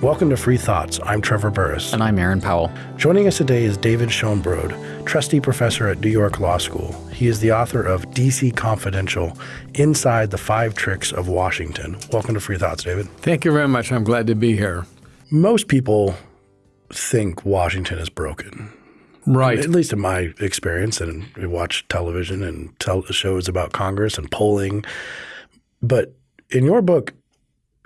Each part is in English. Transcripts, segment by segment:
Welcome to Free Thoughts. I'm Trevor Burrus. And I'm Aaron Powell. Joining us today is David Schoenbrod, trustee professor at New York Law School. He is the author of DC Confidential Inside the Five Tricks of Washington. Welcome to Free Thoughts, David. Thank you very much. I'm glad to be here. Most people think Washington is broken. Right. At least in my experience, and we watch television and tell shows about Congress and polling. But in your book,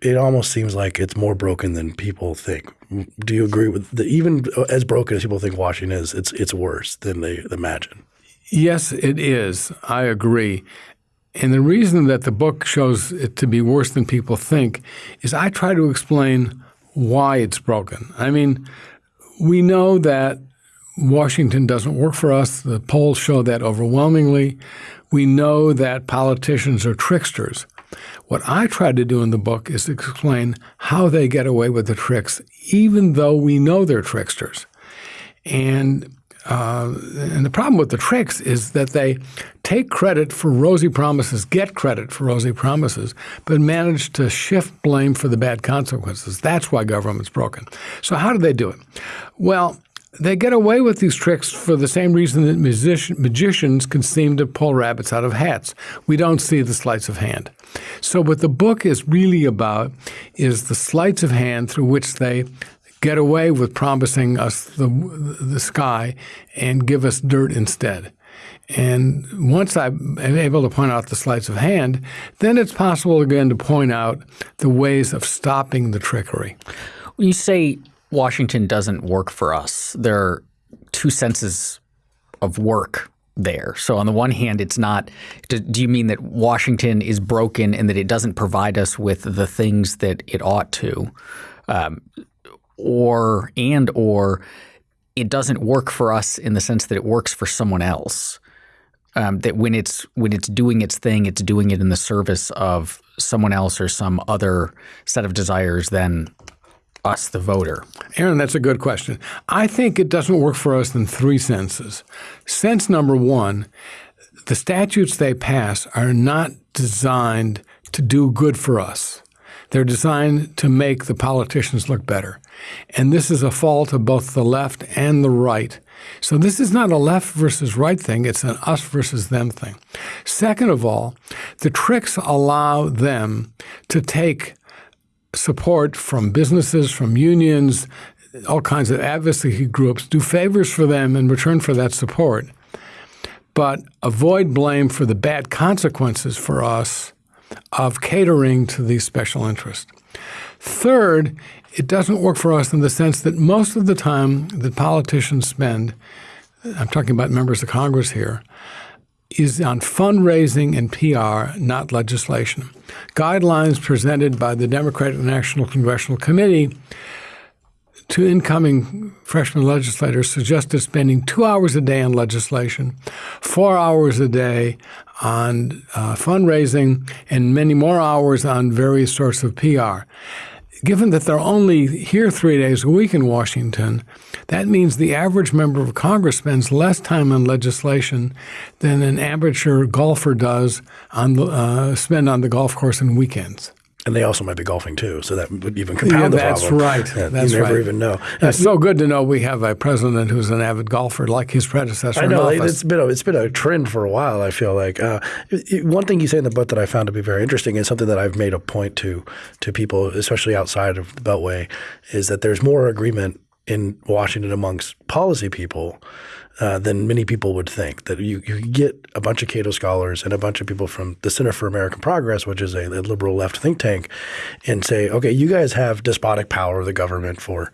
it almost seems like it's more broken than people think. Do you agree with the, even as broken as people think Washington is, it's it's worse than they imagine? Yes, it is. I agree. And the reason that the book shows it to be worse than people think is I try to explain why it's broken. I mean, we know that Washington doesn't work for us. The polls show that overwhelmingly. We know that politicians are tricksters. What I try to do in the book is explain how they get away with the tricks, even though we know they're tricksters. And uh, and the problem with the tricks is that they take credit for rosy promises, get credit for rosy promises, but manage to shift blame for the bad consequences. That's why government's broken. So how do they do it? Well, they get away with these tricks for the same reason that musician, magicians can seem to pull rabbits out of hats. We don't see the sleights of hand. So what the book is really about is the sleights of hand through which they get away with promising us the, the sky and give us dirt instead. And once I'm able to point out the sleights of hand, then it's possible again to point out the ways of stopping the trickery. You say Washington doesn't work for us. There are two senses of work there. So on the one hand, it's not. Do, do, you mean that Washington is broken and that it doesn't provide us with the things that it ought to, um, or and or it doesn't work for us in the sense that it works for someone else. Um, that when it's when it's doing its thing, it's doing it in the service of someone else or some other set of desires than us, the voter? Aaron, that's a good question. I think it doesn't work for us in three senses. Sense number one, the statutes they pass are not designed to do good for us. They're designed to make the politicians look better. And this is a fault of both the left and the right. So this is not a left versus right thing, it's an us versus them thing. Second of all, the tricks allow them to take support from businesses, from unions, all kinds of advocacy groups, do favors for them in return for that support, but avoid blame for the bad consequences for us of catering to these special interests. Third, it doesn't work for us in the sense that most of the time that politicians spend, I'm talking about members of Congress here, is on fundraising and PR, not legislation. Guidelines presented by the Democratic National Congressional Committee to incoming freshman legislators suggested spending two hours a day on legislation, four hours a day on uh, fundraising, and many more hours on various sorts of PR. Given that they're only here three days a week in Washington, that means the average member of Congress spends less time on legislation than an amateur golfer does on the, uh, spend on the golf course in weekends. And they also might be golfing too, so that would even compound yeah, the that's problem. Right. Yeah, that's you never right. even know. It's so good to know we have a president who's an avid golfer, like his predecessor. I know it's been a, it's been a trend for a while. I feel like uh, it, one thing you say in the book that I found to be very interesting is something that I've made a point to to people, especially outside of the Beltway, is that there's more agreement in Washington amongst policy people uh, than many people would think. That you, you get a bunch of Cato scholars and a bunch of people from the Center for American Progress, which is a, a liberal left think tank, and say, okay, you guys have despotic power of the government for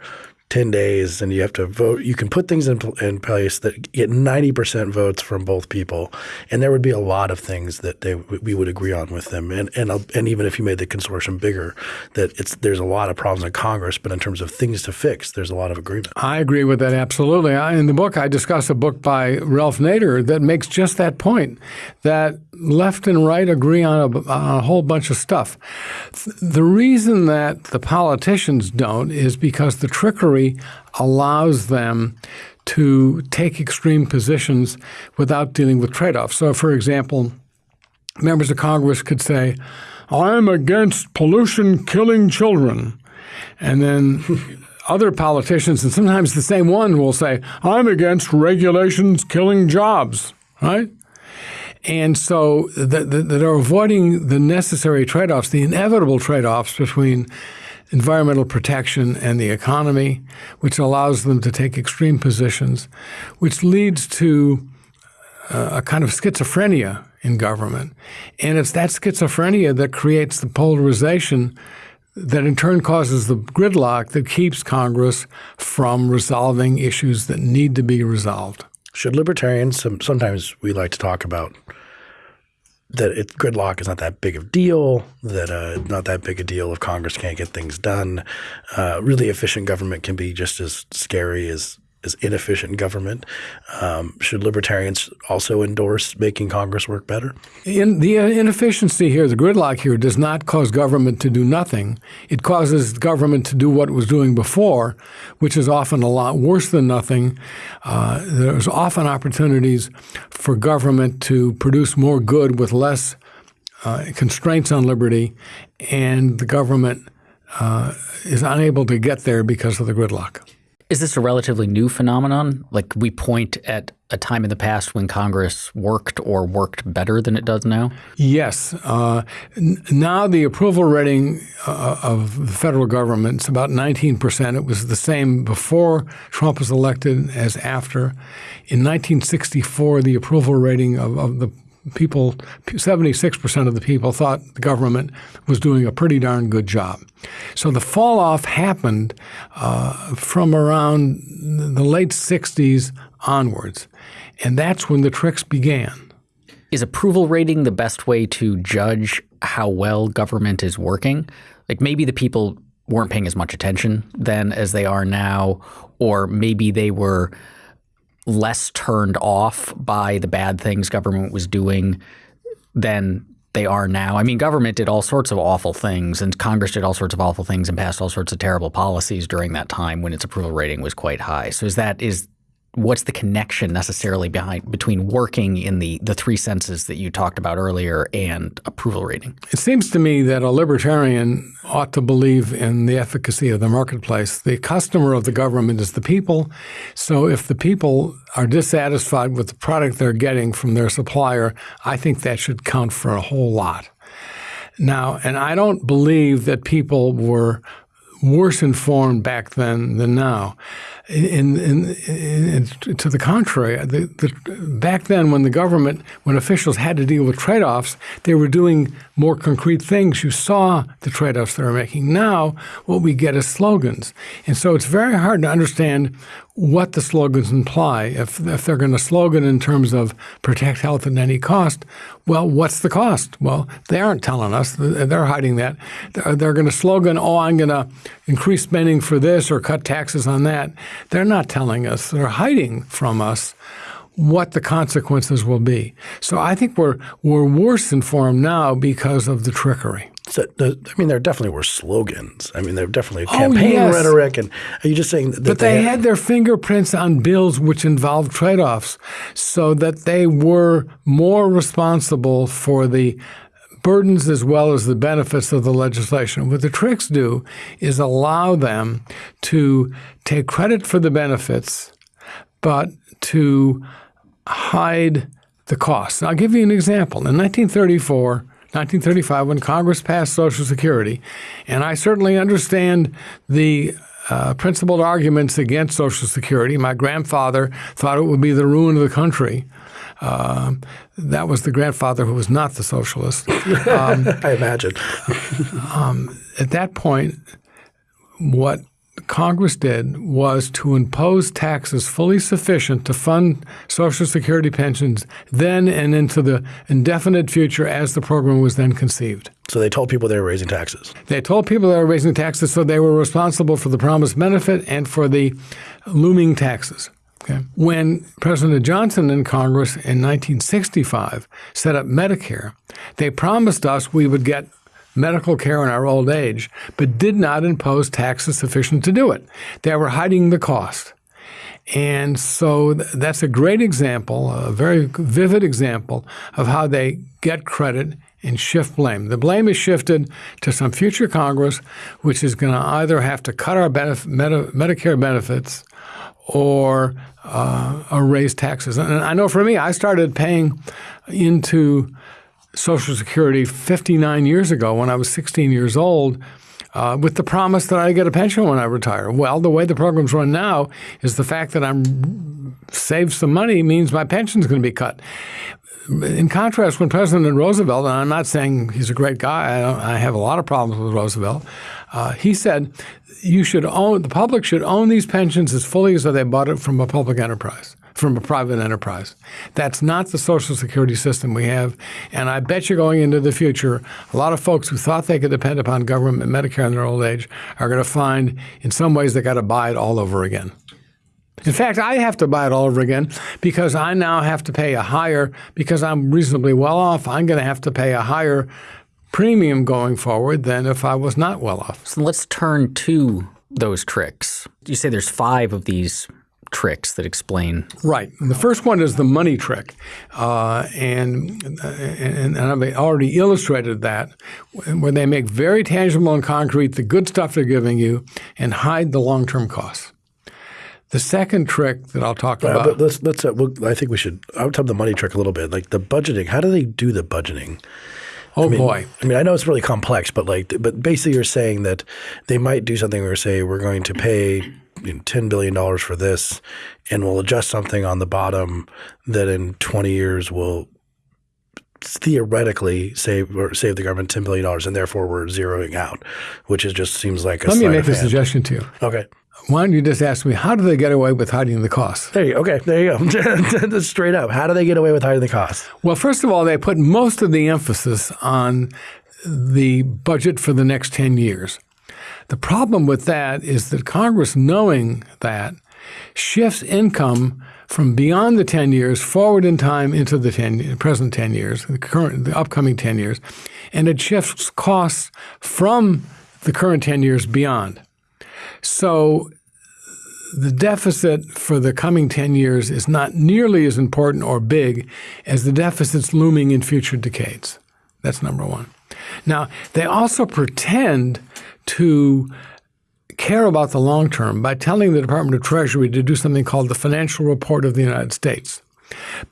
10 days and you have to vote. You can put things in, in place that get 90% votes from both people. And there would be a lot of things that they, we would agree on with them. And, and, uh, and even if you made the consortium bigger, that it's, there's a lot of problems in Congress, but in terms of things to fix, there's a lot of agreement. I agree with that absolutely. I, in the book, I discuss a book by Ralph Nader that makes just that point, that left and right agree on a, on a whole bunch of stuff. The reason that the politicians don't is because the trickery allows them to take extreme positions without dealing with trade-offs. So, for example, members of Congress could say, I'm against pollution killing children. And then other politicians, and sometimes the same one, will say, I'm against regulations killing jobs, right? And so that, that are avoiding the necessary trade offs, the inevitable trade offs between environmental protection and the economy, which allows them to take extreme positions, which leads to uh, a kind of schizophrenia in government. And it's that schizophrenia that creates the polarization that in turn causes the gridlock that keeps Congress from resolving issues that need to be resolved. Should libertarians, sometimes we like to talk about that it, gridlock is not that big of a deal, that uh, not that big a deal if Congress can't get things done. Uh, really efficient government can be just as scary as is inefficient government. Um, should libertarians also endorse making Congress work better? In the inefficiency here, the gridlock here, does not cause government to do nothing. It causes government to do what it was doing before, which is often a lot worse than nothing. Uh, there's often opportunities for government to produce more good with less uh, constraints on liberty, and the government uh, is unable to get there because of the gridlock. Is this a relatively new phenomenon? Like we point at a time in the past when Congress worked or worked better than it does now? Yes. Uh, now the approval rating uh, of the federal government is about 19%. It was the same before Trump was elected as after. In 1964, the approval rating of, of the people, 76% of the people thought the government was doing a pretty darn good job. So the fall off happened uh, from around the late 60s onwards. And that's when the tricks began. Is approval rating the best way to judge how well government is working? Like maybe the people weren't paying as much attention then as they are now, or maybe they were less turned off by the bad things government was doing than they are now. I mean, government did all sorts of awful things, and Congress did all sorts of awful things and passed all sorts of terrible policies during that time when its approval rating was quite high. So is that is what's the connection necessarily behind between working in the the three senses that you talked about earlier and approval rating? It seems to me that a libertarian ought to believe in the efficacy of the marketplace. The customer of the government is the people. So if the people are dissatisfied with the product they're getting from their supplier, I think that should count for a whole lot. Now, and I don't believe that people were worse informed back then than now. In, in, in, to the contrary, the, the, back then when the government, when officials had to deal with trade-offs, they were doing more concrete things. You saw the trade-offs they were making. Now, what we get is slogans, and so it's very hard to understand what the slogans imply. If, if they're going to slogan in terms of protect health at any cost, well, what's the cost? Well, they aren't telling us. They're hiding that. They're going to slogan, oh, I'm going to increase spending for this or cut taxes on that. They're not telling us. They're hiding from us what the consequences will be. So I think we're we're worse informed now because of the trickery. I mean, there definitely were slogans. I mean, there were definitely oh, campaign yes. rhetoric. And are you just saying that? But they, they had their fingerprints on bills which involved trade-offs, so that they were more responsible for the burdens as well as the benefits of the legislation. What the tricks do is allow them to take credit for the benefits, but to hide the costs. I'll give you an example. In 1934, 1935 when Congress passed Social Security. And I certainly understand the uh, principled arguments against Social Security. My grandfather thought it would be the ruin of the country. Uh, that was the grandfather who was not the socialist. Um, I imagine. um, at that point, what Congress did was to impose taxes fully sufficient to fund Social Security pensions then and into the indefinite future as the program was then conceived. So they told people they were raising taxes. They told people they were raising taxes, so they were responsible for the promised benefit and for the looming taxes. Okay. When President Johnson and Congress in 1965 set up Medicare, they promised us we would get medical care in our old age, but did not impose taxes sufficient to do it. They were hiding the cost. And so that's a great example, a very vivid example of how they get credit and shift blame. The blame is shifted to some future Congress, which is going to either have to cut our benef- Medi- Medicare benefits or, uh, or raise taxes. And I know for me, I started paying into Social Security 59 years ago when I was 16 years old. Uh, with the promise that I get a pension when I retire. Well, the way the program's run now is the fact that I'm save some money means my pension's going to be cut in contrast, when President Roosevelt, and I'm not saying he's a great guy, I, I have a lot of problems with Roosevelt, uh, he said you should own the public should own these pensions as fully as though they bought it from a public enterprise, from a private enterprise. That's not the Social Security system we have, and I bet you going into the future, a lot of folks who thought they could depend upon government Medicare in their old age are going to find, in some ways, they got to buy it all over again. In fact, I have to buy it all over again because I now have to pay a higher, because I'm reasonably well off, I'm going to have to pay a higher premium going forward than if I was not well off. So let's turn to those tricks. You say there's five of these tricks that explain. Right. The first one is the money trick. Uh, and, and, and I've already illustrated that, where they make very tangible and concrete the good stuff they're giving you and hide the long term costs. The second trick that I'll talk Uh, about. let's let's. Uh, we'll, I think we should. I would talk the money trick a little bit, like the budgeting. How do they do the budgeting? oh I mean, boy. I mean, I know it's really complex, but like, but basically, you're saying that they might do something where say we're going to pay you know, ten billion dollars for this, and we'll adjust something on the bottom that in twenty years will theoretically save or save the government ten billion dollars, and therefore we're zeroing out, which is just seems like a Let me make a hand. suggestion to you. Okay. Why don't you just ask me, how do they get away with hiding the costs? There you go. Okay, there you go. Straight up. How do they get away with hiding the costs? Well, first of all, they put most of the emphasis on the budget for the next 10 years. The problem with that is that Congress, knowing that, shifts income from beyond the 10 years forward in time into the 10, present 10 years, the current, the upcoming 10 years, and it shifts costs from the current 10 years beyond. So the deficit for the coming 10 years is not nearly as important or big as the deficits looming in future decades. That's number one. Now, they also pretend to care about the long term by telling the Department of Treasury to do something called the Financial Report of the United States.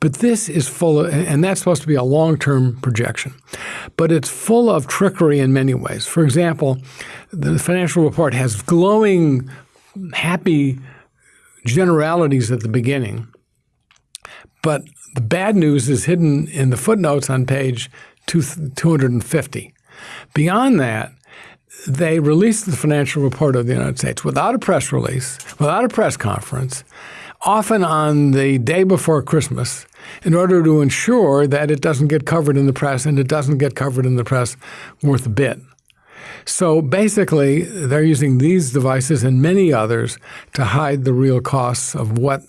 But this is full of, and that's supposed to be a long term projection. But it's full of trickery in many ways. For example, the financial report has glowing, happy generalities at the beginning. But the bad news is hidden in the footnotes on page two, 250. Beyond that, they released the financial report of the United States without a press release, without a press conference, often on the day before Christmas, in order to ensure that it doesn't get covered in the press and it doesn't get covered in the press worth a bit. So basically, they're using these devices and many others to hide the real costs of what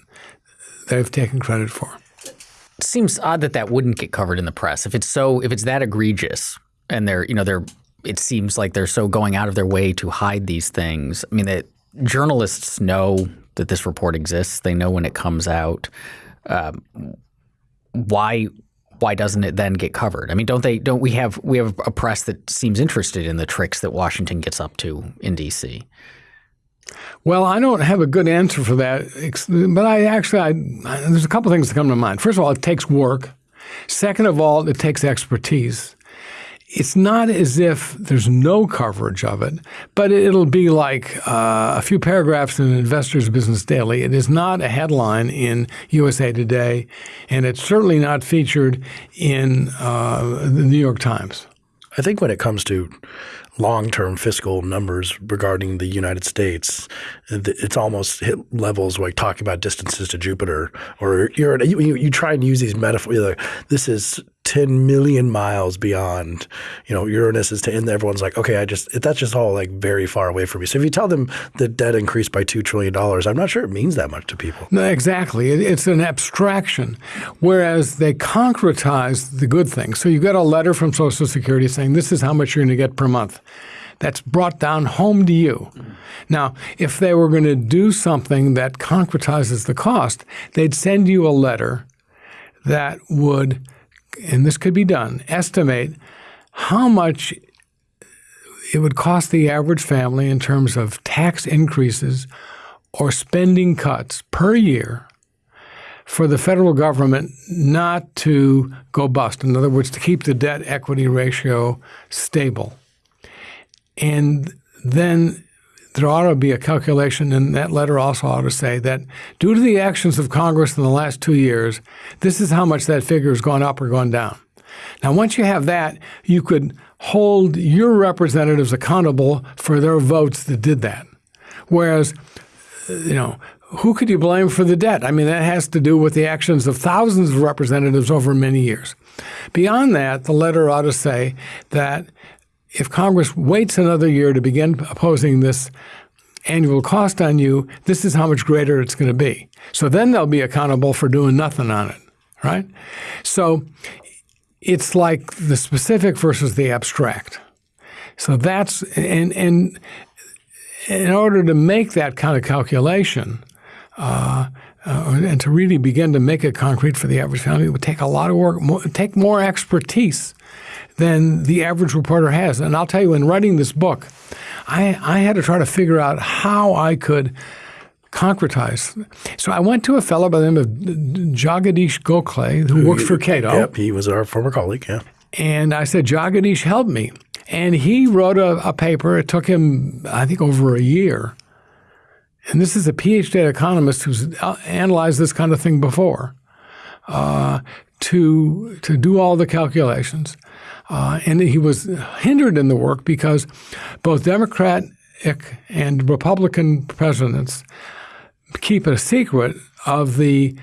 they've taken credit for. It seems odd that that wouldn't get covered in the press if it's so if it's that egregious and they're you know they're it seems like they're so going out of their way to hide these things. I mean that journalists know that this report exists. They know when it comes out. Um, why why doesn't it then get covered? I mean, don't they? Don't we have we have a press that seems interested in the tricks that Washington gets up to in D.C. Well, I don't have a good answer for that, but I actually I, there's a couple things that come to mind. First of all, it takes work. Second of all, it takes expertise. It's not as if there's no coverage of it, but it'll be like uh, a few paragraphs in Investor's Business Daily. It is not a headline in USA Today, and it's certainly not featured in uh, the New York Times. I think when it comes to long-term fiscal numbers regarding the United States, it's almost hit levels like talking about distances to Jupiter, or you're you, you try and use these metaphors. Like, this is 10 million miles beyond, you know, Uranus is to, and everyone's like, okay, I just, that's just all like very far away from me. So if you tell them the debt increased by $2 trillion, I'm not sure it means that much to people. No, exactly. It's an abstraction, whereas they concretize the good things. So you get a letter from Social Security saying this is how much you're going to get per month. That's brought down home to you. Now, if they were going to do something that concretizes the cost, they'd send you a letter that would – and this could be done, estimate how much it would cost the average family in terms of tax increases or spending cuts per year for the federal government not to go bust. In other words, to keep the debt equity ratio stable. And then there ought to be a calculation, and that letter also ought to say that due to the actions of Congress in the last two years, this is how much that figure has gone up or gone down. Now, once you have that, you could hold your representatives accountable for their votes that did that. Whereas, you know, who could you blame for the debt? I mean, that has to do with the actions of thousands of representatives over many years. Beyond that, the letter ought to say that if Congress waits another year to begin opposing this annual cost on you, this is how much greater it's going to be. So then they'll be accountable for doing nothing on it, right? So it's like the specific versus the abstract. So that's and and in order to make that kind of calculation, uh, uh, and to really begin to make it concrete for the average family, it would take a lot of work, more, take more expertise than the average reporter has. And I'll tell you, in writing this book, I, I had to try to figure out how I could concretize. So I went to a fellow by the name of Jagadeesh Gokhale, who works for Cato. Yep, he was our former colleague. Yeah. And I said, Jagadeesh, help me. And he wrote a, a paper. It took him, I think, over a year. And this is a PhD economist who's uh, analyzed this kind of thing before. Uh, to to do all the calculations, uh, and he was hindered in the work because both Democratic and Republican presidents keep a secret of the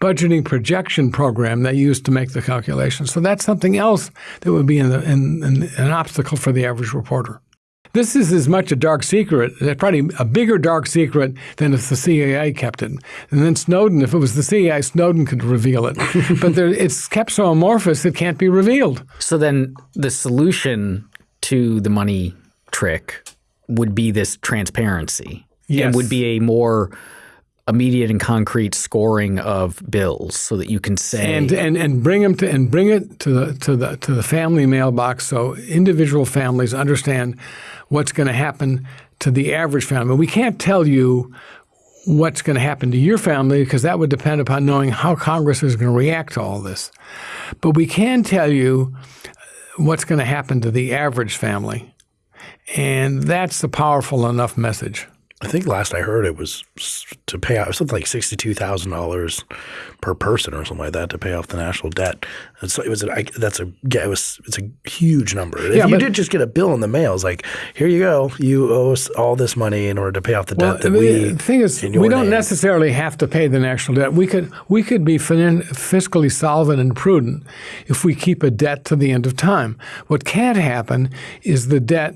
budgeting projection program they used to make the calculations. So that's something else that would be in the, in, in, an obstacle for the average reporter. This is as much a dark secret, uh, probably a bigger dark secret than if the CIA kept it. And then Snowden, if it was the CIA, Snowden could reveal it. but there, it's kept so amorphous it can't be revealed. So then the solution to the money trick would be this transparency. Yes. And would be a more immediate and concrete scoring of bills so that you can say and and and bring them to and bring it to the to the to the family mailbox so individual families understand what's going to happen to the average family. We can't tell you what's going to happen to your family because that would depend upon knowing how Congress is going to react to all this. But we can tell you what's going to happen to the average family. And that's a powerful enough message. I think last I heard it was to pay out something like sixty-two thousand dollars per person or something like that to pay off the national debt. And so it was. A, that's a. Yeah, it was. It's a huge number. Yeah, if you did just get a bill in the mail, it's like, here you go. You owe us all this money in order to pay off the well, debt that we. The thing is, we don't name. necessarily have to pay the national debt. We could we could be fiscally solvent and prudent if we keep a debt to the end of time. What can't happen is the debt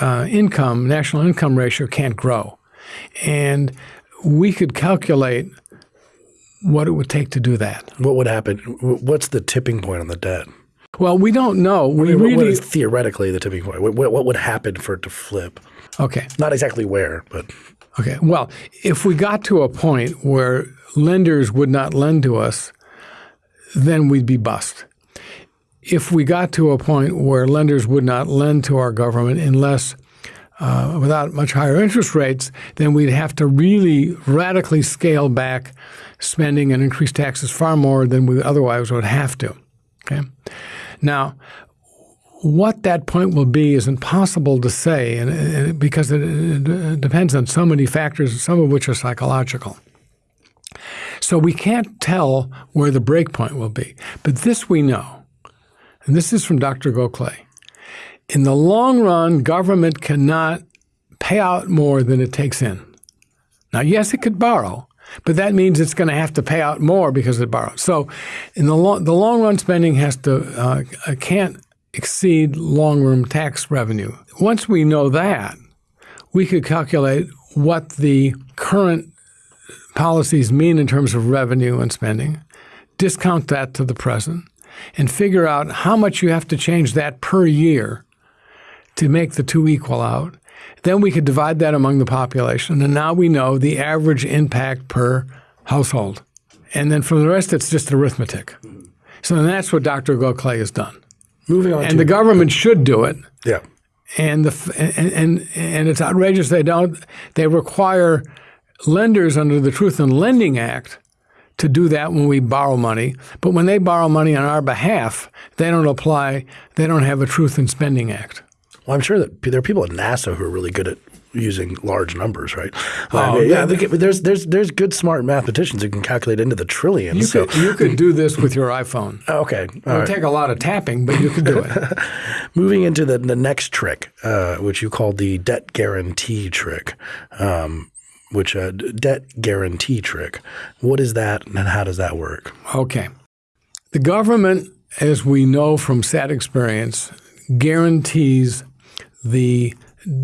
uh, income, national income ratio can't grow. And we could calculate what it would take to do that. What would happen? What's the tipping point on the debt? Well, we don't know. We I mean, really what is theoretically the tipping point? What, what would happen for it to flip? Okay. Not exactly where, but okay. Well, if we got to a point where lenders would not lend to us, then we'd be bust if we got to a point where lenders would not lend to our government unless uh, without much higher interest rates, then we'd have to really radically scale back spending and increase taxes far more than we otherwise would have to. Okay, now what that point will be is impossible to say, and, and because it, it depends on so many factors, some of which are psychological. So we can't tell where the break point will be, but this we know and this is from Dr. Gokhale. In the long run, government cannot pay out more than it takes in. Now, yes, it could borrow, but that means it's going to have to pay out more because it borrows. So, in the long, the long run spending has to uh, can't exceed long run tax revenue. Once we know that, we could calculate what the current policies mean in terms of revenue and spending, discount that to the present, and figure out how much you have to change that per year to make the two equal out. Then we could divide that among the population. And now we know the average impact per household. And then for the rest, it's just arithmetic. So that's what Dr. Gokhale has done. Moving on and to the government should do it. yeah. and the and, and and it's outrageous they don't they require lenders under the Truth in Lending Act to do that when we borrow money but when they borrow money on our behalf they don't apply they don't have a Truth in Spending Act Well, I'm sure that there are people at NASA who are really good at using large numbers, right? Oh, I mean, yeah. there's there's there's good smart mathematicians who can calculate into the trillions. you so could you could do this with your iPhone it okay, all would right. take a lot of tapping but you could do it Moving into the, the next trick, uh, which you called the debt guarantee trick, um, which uh, debt guarantee trick. What is that, and how does that work? Okay. The government, as we know from sad experience, guarantees the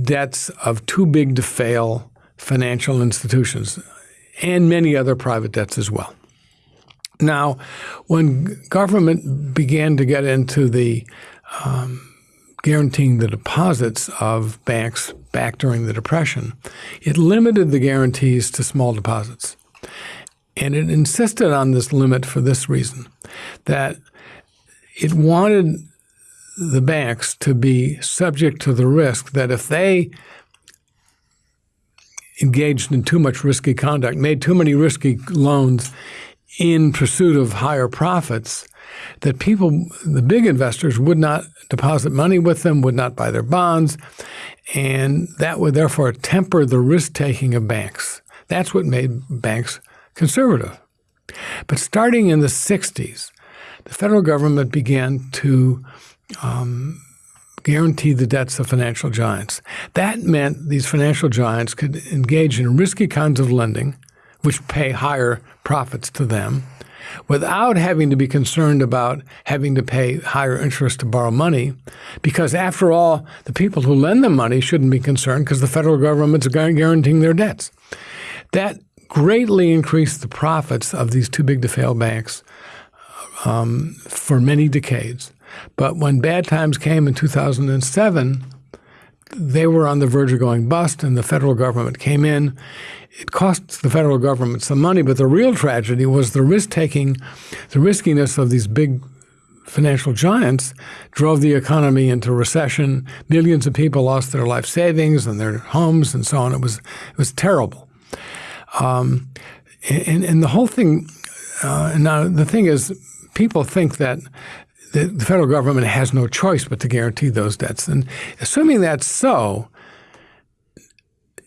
debts of too big to fail financial institutions and many other private debts as well. Now, when government began to get into the um, guaranteeing the deposits of banks back during the Depression, it limited the guarantees to small deposits. And it insisted on this limit for this reason that it wanted the banks to be subject to the risk that if they engaged in too much risky conduct, made too many risky loans in pursuit of higher profits, that people, the big investors, would not deposit money with them, would not buy their bonds, and that would therefore temper the risk taking of banks. That's what made banks conservative. But starting in the 60s, the federal government began to um, guarantee the debts of financial giants. That meant these financial giants could engage in risky kinds of lending, which pay higher profits to them, without having to be concerned about having to pay higher interest to borrow money. Because after all, the people who lend them money shouldn't be concerned because the federal government's guar- guaranteeing their debts. That greatly increased the profits of these too big to fail banks um, for many decades. But when bad times came in 2007, they were on the verge of going bust, and the federal government came in. It cost the federal government some money, but the real tragedy was the risk taking, the riskiness of these big financial giants drove the economy into recession. Millions of people lost their life savings and their homes and so on. It was it was terrible. Um, and, and the whole thing. Uh, now the thing is, people think that the, the federal government has no choice but to guarantee those debts. And assuming that's so,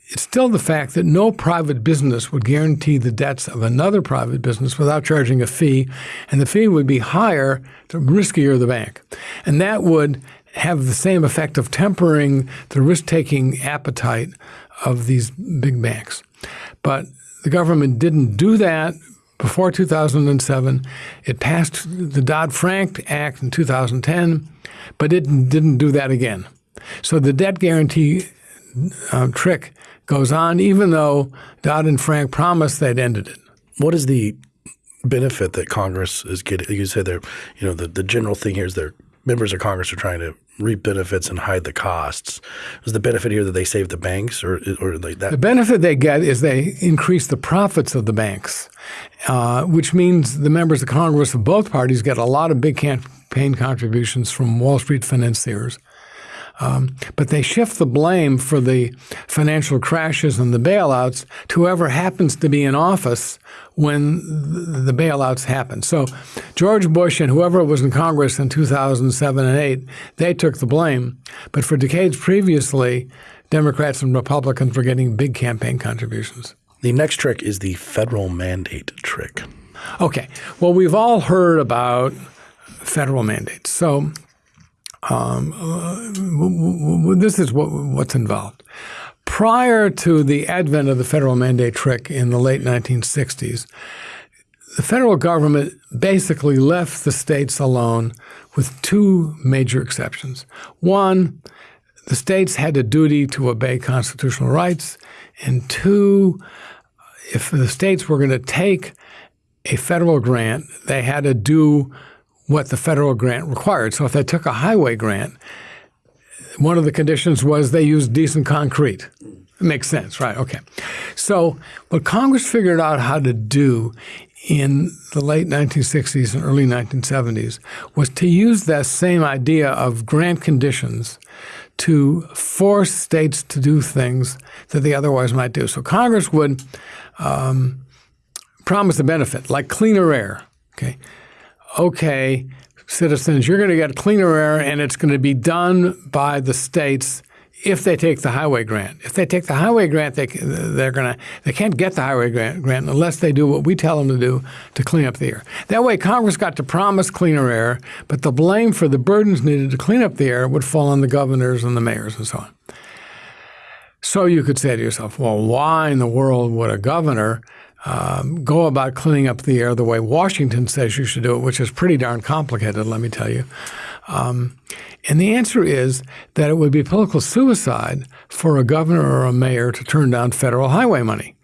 it's still the fact that no private business would guarantee the debts of another private business without charging a fee, and the fee would be higher the riskier the bank. And that would have the same effect of tempering the risk taking appetite of these big banks. But the government didn't do that before 2007. It passed the Dodd Frank Act in 2010, but it didn't do that again. So the debt guarantee um, trick goes on, even though Dodd and Frank promised they'd ended it. What is the benefit that Congress is getting? You said they're, you know, the, the general thing here is their members of Congress are trying to reap benefits and hide the costs. Is the benefit here that they save the banks, or or like that? The benefit they get is they increase the profits of the banks, uh, which means the members of Congress of both parties get a lot of big campaign contributions from Wall Street financiers. Um, but they shift the blame for the financial crashes and the bailouts to whoever happens to be in office when the, bailouts happen. So George Bush and whoever was in Congress in 2007 and 8, they took the blame. But for decades previously, Democrats and Republicans were getting big campaign contributions. The next trick is the federal mandate trick. Okay. Well, we've all heard about federal mandates. So um, this is what, what's involved. Prior to the advent of the federal mandate trick in the late 1960s, the federal government basically left the states alone with two major exceptions. One, the states had a duty to obey constitutional rights, and two, if the states were going to take a federal grant, they had to do what the federal grant required. So if they took a highway grant, one of the conditions was they used decent concrete. It makes sense, right? Okay. So what Congress figured out how to do in the late 1960s and early 1970s was to use that same idea of grant conditions to force states to do things that they otherwise might do. So Congress would um, promise a benefit, like cleaner air. Okay, okay, citizens, you're going to get cleaner air, and it's going to be done by the states if they take the highway grant. If they take the highway grant, they they're gonna they can't get the highway grant, grant unless they do what we tell them to do to clean up the air. That way, Congress got to promise cleaner air, but the blame for the burdens needed to clean up the air would fall on the governors and the mayors and so on. So you could say to yourself, well, why in the world would a governor um, go about cleaning up the air the way Washington says you should do it, which is pretty darn complicated, let me tell you. Um, and the answer is that it would be political suicide for a governor or a mayor to turn down federal highway money.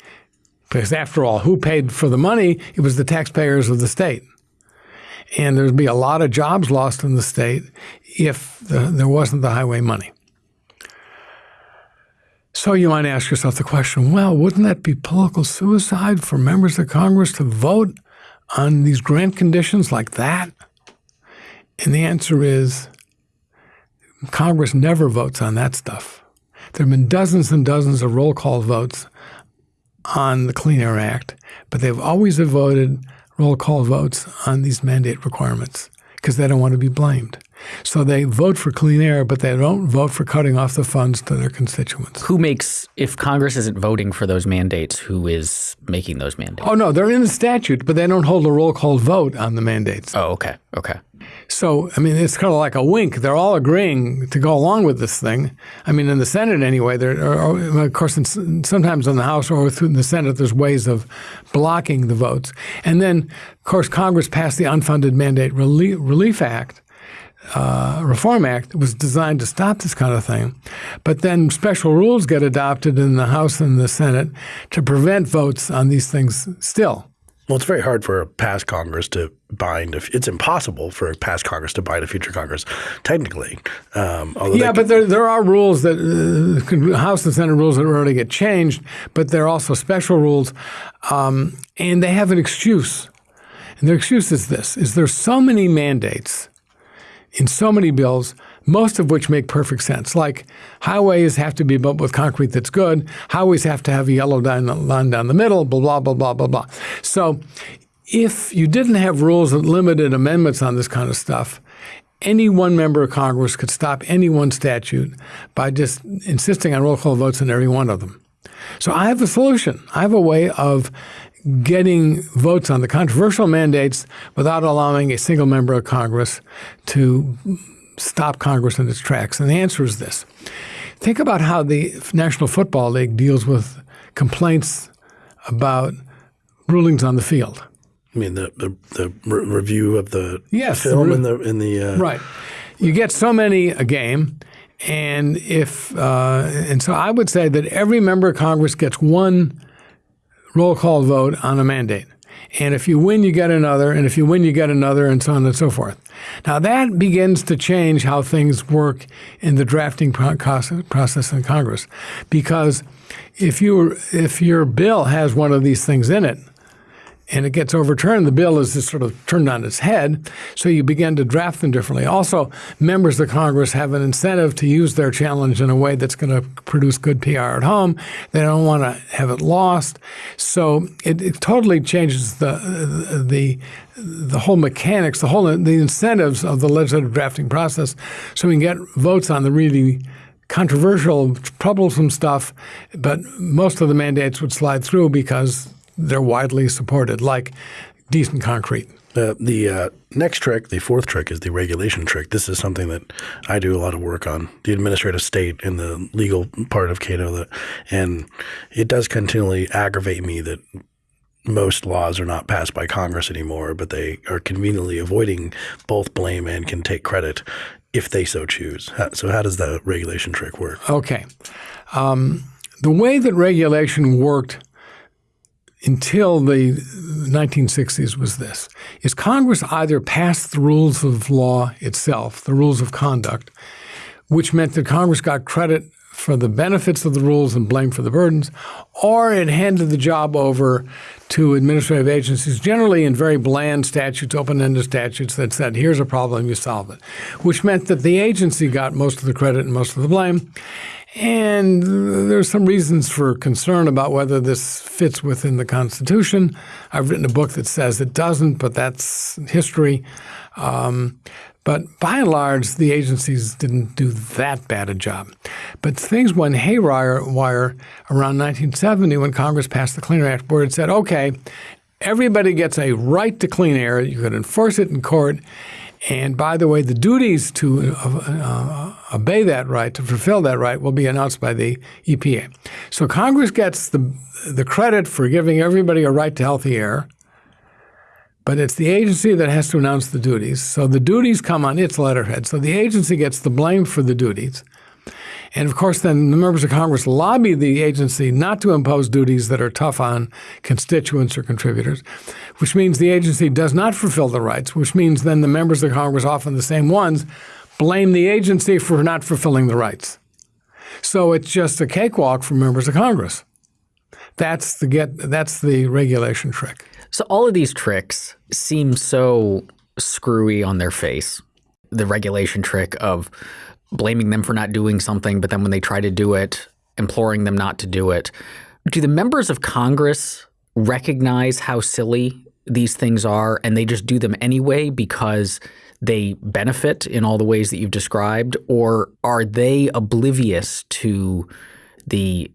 Because after all, who paid for the money? It was the taxpayers of the state. And there'd be a lot of jobs lost in the state if the, there wasn't the highway money. So you might ask yourself the question well, wouldn't that be political suicide for members of Congress to vote on these grant conditions like that? And the answer is Congress never votes on that stuff. There have been dozens and dozens of roll call votes on the Clean Air Act, but they've always voted roll call votes on these mandate requirements because they don't want to be blamed. So they vote for clean air, but they don't vote for cutting off the funds to their constituents. Who makes, if Congress isn't voting for those mandates, who is making those mandates? Oh, no, they're in the statute, but they don't hold a roll call vote on the mandates. Oh, okay. Okay. So, I mean, it's kind of like a wink. They're all agreeing to go along with this thing. I mean, in the Senate anyway, there are, of course, in, sometimes in the House or through the Senate, there's ways of blocking the votes. And then, of course, Congress passed the Unfunded Mandate Relief, Relief Act. Uh, Reform Act was designed to stop this kind of thing. But then special rules get adopted in the House and the Senate to prevent votes on these things still. Well, it's very hard for a past Congress to bind. A, it's impossible for a past Congress to bind a future Congress, technically. Um, yeah, but there there are rules that uh, House and Senate rules that already get changed, but there are also special rules, um, and they have an excuse. And their excuse is this: is there's so many mandates in so many bills most of which make perfect sense. Like highways have to be built with concrete that's good. Highways have to have a yellow line down the middle, blah, blah, blah, blah, blah, blah. So if you didn't have rules that limited amendments on this kind of stuff, any one member of Congress could stop any one statute by just insisting on roll call votes on every one of them. So I have a solution. I have a way of getting votes on the controversial mandates without allowing a single member of Congress to stop Congress in its tracks? And the answer is this. Think about how the National Football League deals with complaints about rulings on the field. I mean the the, the re- review of the yes, film in the in the uh, right. You get so many a game, and if uh, and so I would say that every member of Congress gets one roll call vote on a mandate. And if you win, you get another. And if you win, you get another, and so on and so forth. Now, that begins to change how things work in the drafting process in Congress. Because if, you, if your bill has one of these things in it, and it gets overturned, the bill is just sort of turned on its head. So you begin to draft them differently. Also, members of Congress have an incentive to use their challenge in a way that's going to produce good PR at home. They don't want to have it lost. So it, it totally changes the the the whole mechanics, the whole the incentives of the legislative drafting process, so we can get votes on the really controversial, troublesome stuff. But most of the mandates would slide through because they're widely supported, like decent concrete. Uh, the uh, next trick, the fourth trick, is the regulation trick. This is something that I do a lot of work on, the administrative state and the legal part of Cato. That, and it does continually aggravate me that most laws are not passed by Congress anymore, but they are conveniently avoiding both blame and can take credit if they so choose. So, how does the regulation trick work? Okay. Um, the way that regulation worked until the 1960s was this is Congress either passed the rules of law itself, the rules of conduct, which meant that Congress got credit for the benefits of the rules and blame for the burdens, or it handed the job over to administrative agencies, generally in very bland statutes, open ended statutes that said, here's a problem, you solve it, which meant that the agency got most of the credit and most of the blame. And there's some reasons for concern about whether this fits within the Constitution. I've written a book that says it doesn't, but that's history. Um, but by and large, the agencies didn't do that bad a job. But things went haywire wire around 1970 when Congress passed the Clean Air Act, where it said, okay, everybody gets a right to clean air. You could enforce it in court. And by the way, the duties to uh, obey that right, to fulfill that right, will be announced by the EPA. So Congress gets the, the credit for giving everybody a right to healthy air, but it's the agency that has to announce the duties. So the duties come on its letterhead. So the agency gets the blame for the duties. And of course, then the members of Congress lobby the agency not to impose duties that are tough on constituents or contributors, which means the agency does not fulfill the rights, which means then the members of Congress, often the same ones, blame the agency for not fulfilling the rights. So it's just a cakewalk for members of Congress. That's the get that's the regulation trick. So all of these tricks seem so screwy on their face. The regulation trick of blaming them for not doing something, but then when they try to do it, imploring them not to do it. Do the members of Congress recognize how silly these things are and they just do them anyway because they benefit in all the ways that you've described? Or are they oblivious to the,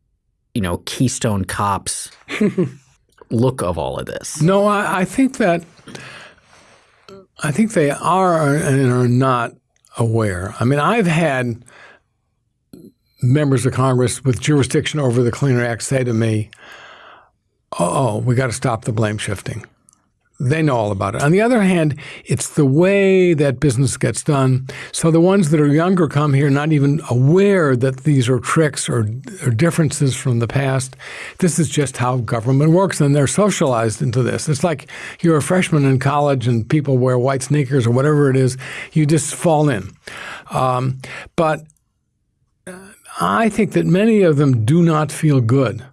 you know, Keystone cops look of all of this? No, I, I think that I think they are and are not aware. I mean, I've had members of Congress with jurisdiction over the Clean Air Act say to me, oh, we got to stop the blame shifting. They know all about it. On the other hand, it's the way that business gets done. So the ones that are younger come here not even aware that these are tricks or, or differences from the past. This is just how government works, and they're socialized into this. It's like you're a freshman in college and people wear white sneakers or whatever it is. You just fall in. Um, but I think that many of them do not feel good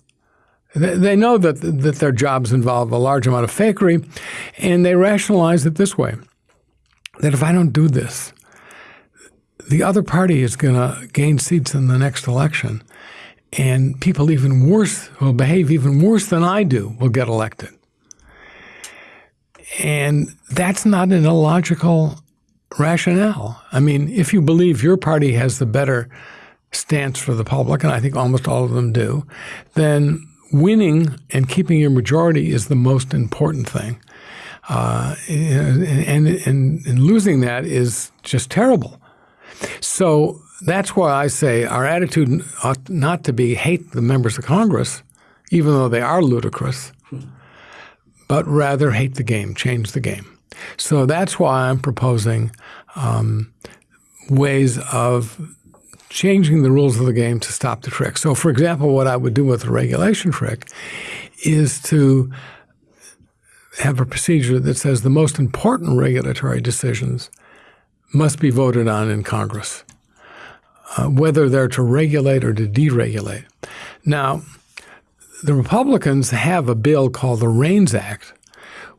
they know that, that their jobs involve a large amount of fakery, and they rationalize it this way that if I don't do this, the other party is going to gain seats in the next election, and people even worse will behave even worse than I do will get elected. And that's not an illogical rationale. I mean, if you believe your party has the better stance for the public, and I think almost all of them do, then winning and keeping your majority is the most important thing. Uh, and, and, and, losing that is just terrible. So that's why I say our attitude ought not to be hate the members of Congress, even though they are ludicrous, but rather hate the game, change the game. So that's why I'm proposing um, ways of changing the rules of the game to stop the trick. So, for example, what I would do with a regulation trick is to have a procedure that says the most important regulatory decisions must be voted on in Congress, uh, whether they're to regulate or to deregulate. Now, the Republicans have a bill called the REINS Act,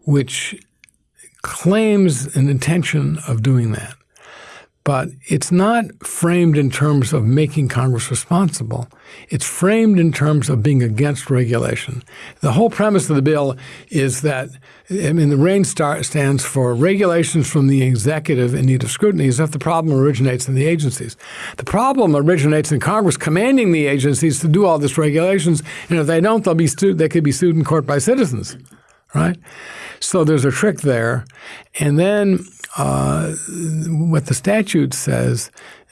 which claims an intention of doing that. But it's not framed in terms of making Congress responsible. It's framed in terms of being against regulation. The whole premise of the bill is that, I mean, the REINS stands for regulations from the executive in need of scrutiny as if the problem originates in the agencies. The problem originates in Congress commanding the agencies to do all these regulations, and if they don't, they'll be they could be sued in court by citizens, right? So there's a trick there. And then uh, what the statute says,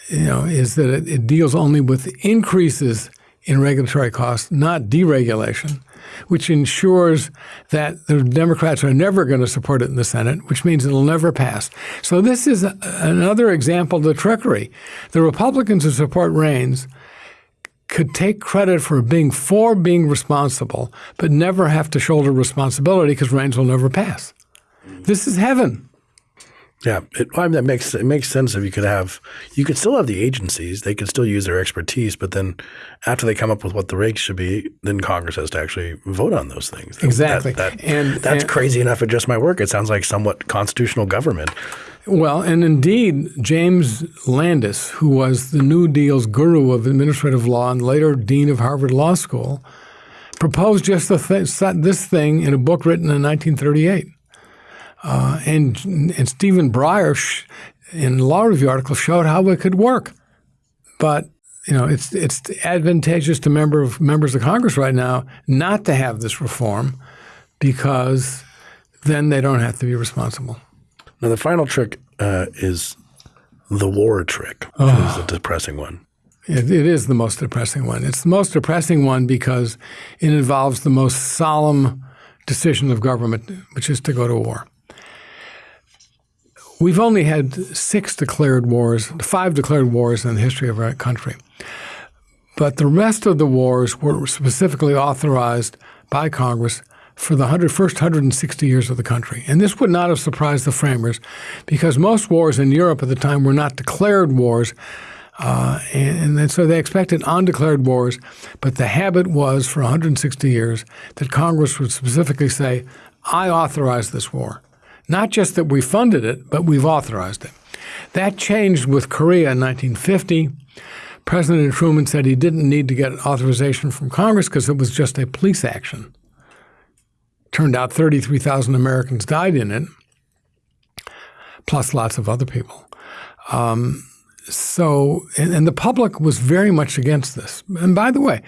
you know, is that it, it deals only with increases in regulatory costs, not deregulation, which ensures that the Democrats are never going to support it in the Senate, which means it'll never pass. So this is a, another example of the trickery. The Republicans who support REINS could take credit for being for being responsible, but never have to shoulder responsibility because REINS will never pass. This is heaven. Yeah, it, I mean, that makes it makes sense if you could have you could still have the agencies; they could still use their expertise, but then after they come up with what the rates should be, then Congress has to actually vote on those things. That- Exactly. that, that- And- that's and- crazy enough. It just might work. It sounds like somewhat constitutional government. Well, and indeed, James Landis, who was the New Deal's guru of administrative law and later dean of Harvard Law School, proposed just the th- this thing in a book written in 1938. Uh, and, and Stephen Breyer, sh- in a law review article, showed how it could work. But you know, it's it's advantageous to member of, members of Congress right now not to have this reform because then they don't have to be responsible. Now, the final trick uh, is the war trick, which is a depressing one. It, it is the most depressing one. It's the most depressing one because it involves the most solemn decision of government, which is to go to war. We've only had six declared wars, five declared wars in the history of our country. But the rest of the wars were specifically authorized by Congress for the 100, first 160 years of the country. And this would not have surprised the framers because most wars in Europe at the time were not declared wars. Uh, and, and so they expected undeclared wars, but the habit was for 160 years that Congress would specifically say, I authorize this war. Not just that we funded it, but we've authorized it. That changed with Korea in 1950. President Truman said he didn't need to get authorization from Congress because it was just a police action. Turned out 33,000 Americans died in it, plus lots of other people. Um, so, and, and, the public was very much against this. And by the way,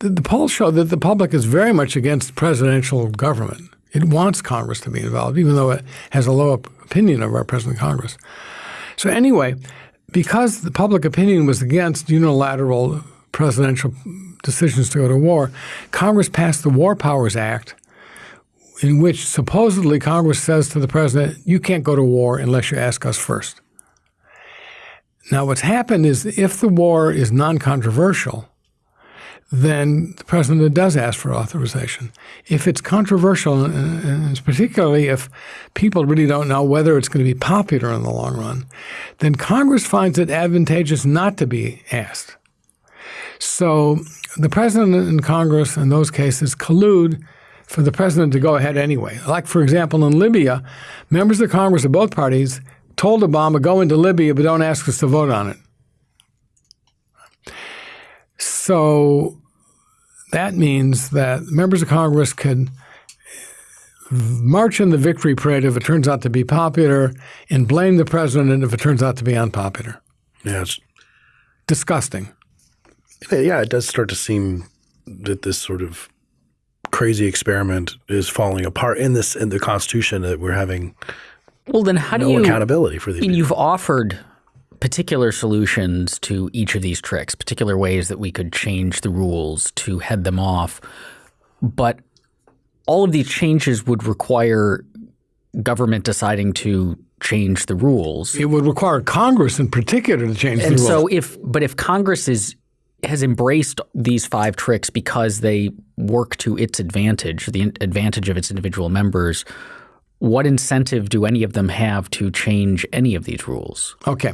the, the polls show that the public is very much against presidential government. It wants Congress to be involved, even though it has a low opinion of our president Congress. So anyway, because the public opinion was against unilateral presidential decisions to go to war, Congress passed the War Powers Act, in which supposedly Congress says to the president, you can't go to war unless you ask us first. Now, what's happened is if the war is non controversial, then the president does ask for authorization. If it's controversial, uh, uh, and particularly if people really don't know whether it's going to be popular in the long run, then Congress finds it advantageous not to be asked. So the president and Congress in those cases collude for the president to go ahead anyway. Like, for example, in Libya, members of Congress of both parties told Obama, go into Libya, but don't ask us to vote on it. So that means that members of Congress can march in the victory parade if it turns out to be popular and blame the president if it turns out to be unpopular. Yeah, it's, Disgusting. yeah, it does start to seem that this sort of crazy experiment is falling apart in this in the Constitution that we're having Well, then how do no you accountability for these. I mean, people. you've offered particular solutions to each of these tricks, particular ways that we could change the rules to head them off. But all of these changes would require government deciding to change the rules. It would require Congress in particular to change And the rules. so if but if Congress is has embraced these five tricks because they work to its advantage, the advantage of its individual members, what incentive do any of them have to change any of these rules? Okay.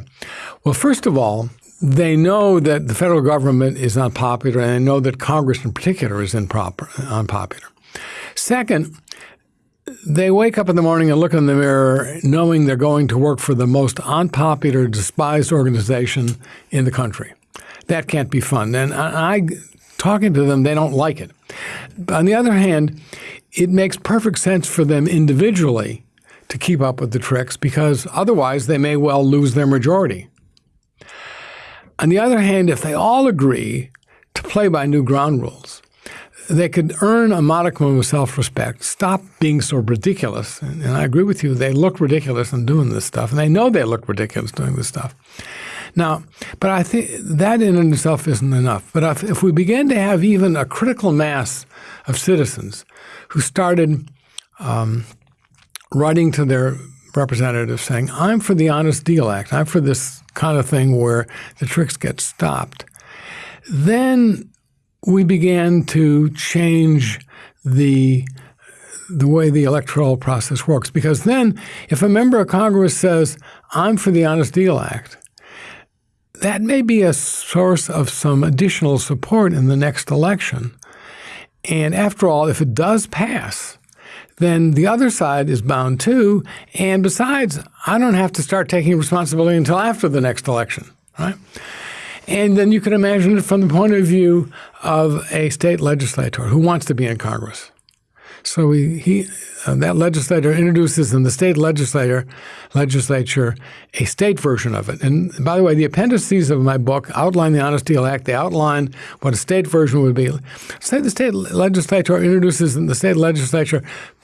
Well, first of all, they know that the federal government is unpopular, and they know that Congress in particular is improper, unpopular. Second, they wake up in the morning and look in the mirror knowing they're going to work for the most unpopular, despised organization in the country. That can't be fun. And I, I talking to them, they don't like it. But on the other hand, it makes perfect sense for them individually to keep up with the tricks because otherwise they may well lose their majority. On the other hand, if they all agree to play by new ground rules, they could earn a modicum of self-respect, stop being so ridiculous. And, and I agree with you; they look ridiculous in doing this stuff, and they know they look ridiculous doing this stuff. Now, but I think that in and itself isn't enough. But if, if we begin to have even a critical mass of citizens who started um, writing to their representatives saying, "I'm for the Honest Deal Act. I'm for this kind of thing where the tricks get stopped," then we began to change the the way the electoral process works. Because then, if a member of Congress says, I'm for the Honest Deal Act, that may be a source of some additional support in the next election. And after all, if it does pass, then the other side is bound too. And besides, I don't have to start taking responsibility until after the next election, right? And then you can imagine it from the point of view of a state legislator who wants to be in Congress. So he, he uh, that legislator introduces in the state legislator legislature a state version of it. And by the way, the appendices of my book outline the Honest Deal Act. They outline what a state version would be. Say the state legislator introduces in the state legislature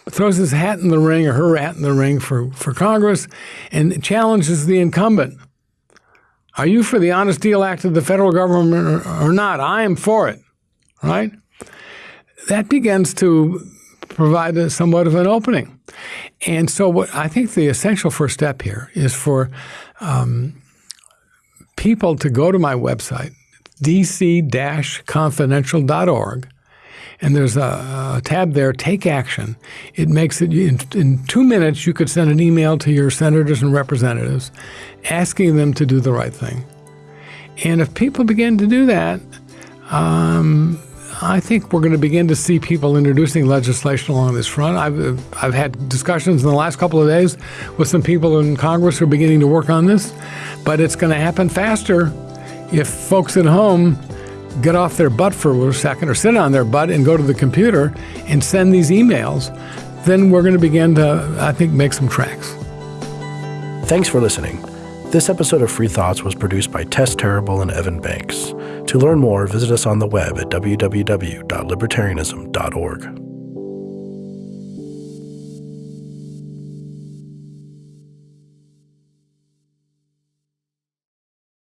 throws his hat in the ring or her hat in the ring for, for Congress and challenges the incumbent. Are you for the Honest Deal Act of the federal government or, or not? I am for it, right? That begins to provide somewhat of an opening. And so, what I think the essential first step here is for um, people to go to my website, dc-confidential.org, and there's a, a, tab there, Take Action. It makes it in, in, two minutes. You could send an email to your senators and representatives, asking them to do the right thing. And if people begin to do that, um, I think we're going to begin to see people introducing legislation along this front. I've I've had discussions in the last couple of days with some people in Congress who are beginning to work on this, but it's going to happen faster if folks at home get off their butt for a second or sit on their butt and go to the computer and send these emails, then we're going to begin to, I think, make some tracks. Thanks for listening. This episode of Free Thoughts was produced by Tess Terrible and Evan Banks. To learn more, visit us on the web at www.libertarianism.org.